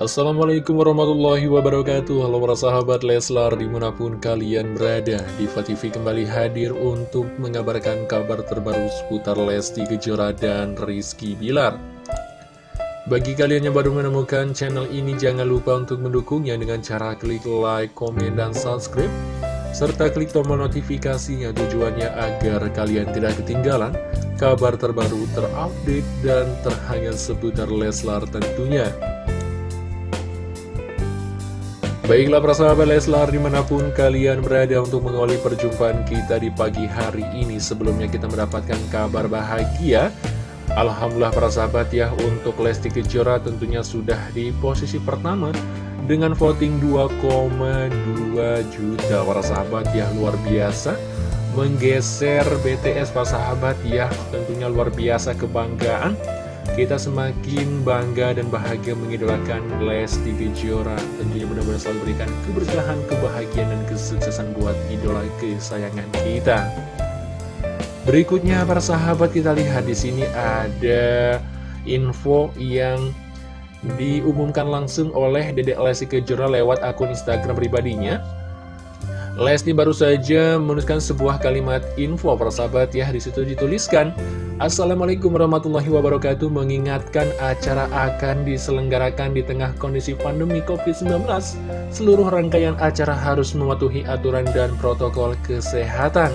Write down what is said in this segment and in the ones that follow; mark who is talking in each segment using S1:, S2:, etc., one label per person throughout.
S1: Assalamualaikum warahmatullahi wabarakatuh. Halo para sahabat Leslar di mana pun kalian berada Diva TV kembali hadir untuk mengabarkan kabar terbaru seputar Lesti Kejora dan Rizky Bilar. Bagi kalian yang baru menemukan channel ini jangan lupa untuk mendukungnya dengan cara klik like, komen, dan subscribe serta klik tombol notifikasinya. Tujuannya agar kalian tidak ketinggalan kabar terbaru terupdate dan terhangat seputar Leslar tentunya Baiklah para sahabat Leslar di mana pun kalian berada untuk mengawali perjumpaan kita di pagi hari ini Sebelumnya kita mendapatkan kabar bahagia. Alhamdulillah para sahabat ya untuk Lesti Kejora tentunya sudah di posisi pertama Dengan voting 2,2 juta. Para sahabat ya luar biasa. Menggeser BTS para sahabat ya tentunya luar biasa kebanggaan kita semakin bangga dan bahagia mengidolakan Lesti Kejora Tentunya benar-benar selalu berikan keberkahan, kebahagiaan, dan kesuksesan buat idola kesayangan kita. Berikutnya para sahabat kita lihat di sini ada info yang diumumkan langsung oleh Dedek Lesti Kejora lewat akun Instagram pribadinya Lesti baru saja menuliskan sebuah kalimat info persahabat ya di situ dituliskan Assalamualaikum warahmatullahi wabarakatuh mengingatkan acara akan diselenggarakan di tengah kondisi pandemi COVID-19 seluruh rangkaian acara harus mematuhi aturan dan protokol kesehatan.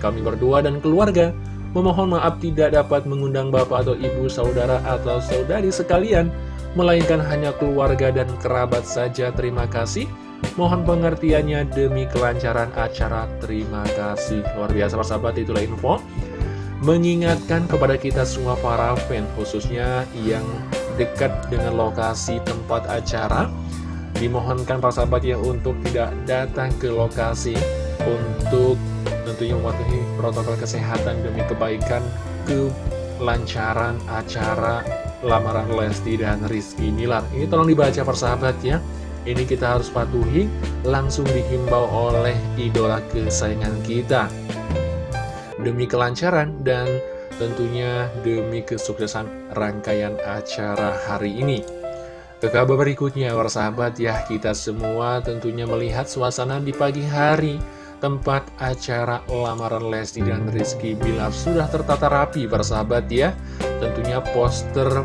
S1: Kami berdua dan keluarga memohon maaf tidak dapat mengundang bapak atau ibu saudara atau saudari sekalian melainkan hanya keluarga dan kerabat saja. Terima kasih Mohon pengertiannya demi kelancaran acara. Terima kasih. Luar biasa persahabat itulah info. Mengingatkan kepada kita semua para fan khususnya yang dekat dengan lokasi tempat acara. Dimohonkan para sahabat ya untuk tidak datang ke lokasi untuk tentunya mematuhi protokol kesehatan demi kebaikan kelancaran acara lamaran Lesti dan Rizky Milar. Ini tolong dibaca persahabat ya. Ini kita harus patuhi langsung dihimbau oleh idola kesayangan kita. Demi kelancaran dan tentunya demi kesuksesan rangkaian acara hari ini. Ke kabar berikutnya para sahabat ya kita semua tentunya melihat suasana di pagi hari. Tempat acara lamaran Lesti dan Rizky Bilar sudah tertata rapi para sahabat ya. Tentunya poster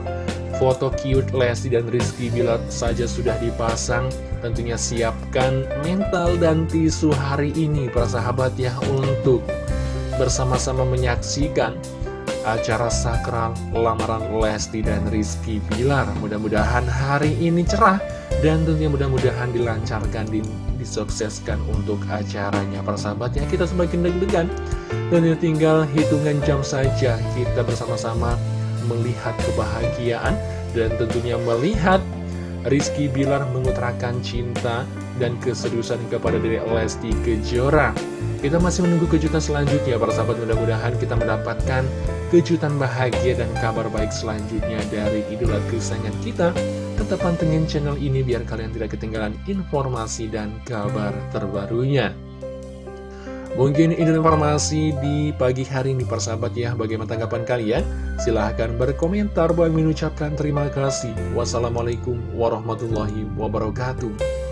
S1: Foto cute Lesti dan Rizky Bilar saja sudah dipasang. Tentunya siapkan mental dan tisu hari ini para sahabat ya Untuk bersama-sama menyaksikan acara sakral lamaran Lesti dan Rizky Bilar. Mudah-mudahan hari ini cerah dan tentunya mudah-mudahan dilancarkan, disukseskan untuk acaranya. Para sahabat ya kita semakin deg-degan. Dan tinggal hitungan jam saja kita bersama-sama melihat kebahagiaan dan tentunya melihat Rizky Bilar mengutarakan cinta dan keseriusan kepada diri Lesti Kejora. Kita masih menunggu kejutan selanjutnya, para sahabat mudah-mudahan kita mendapatkan kejutan bahagia dan kabar baik selanjutnya dari idola kesayangan kita. Tetap pantengin channel ini biar kalian tidak ketinggalan informasi dan kabar terbarunya. Mungkin ini informasi di pagi hari ini persahabat ya. Bagaimana tanggapan kalian? Silahkan berkomentar. Bang mengucapkan terima kasih. Wassalamualaikum warahmatullahi wabarakatuh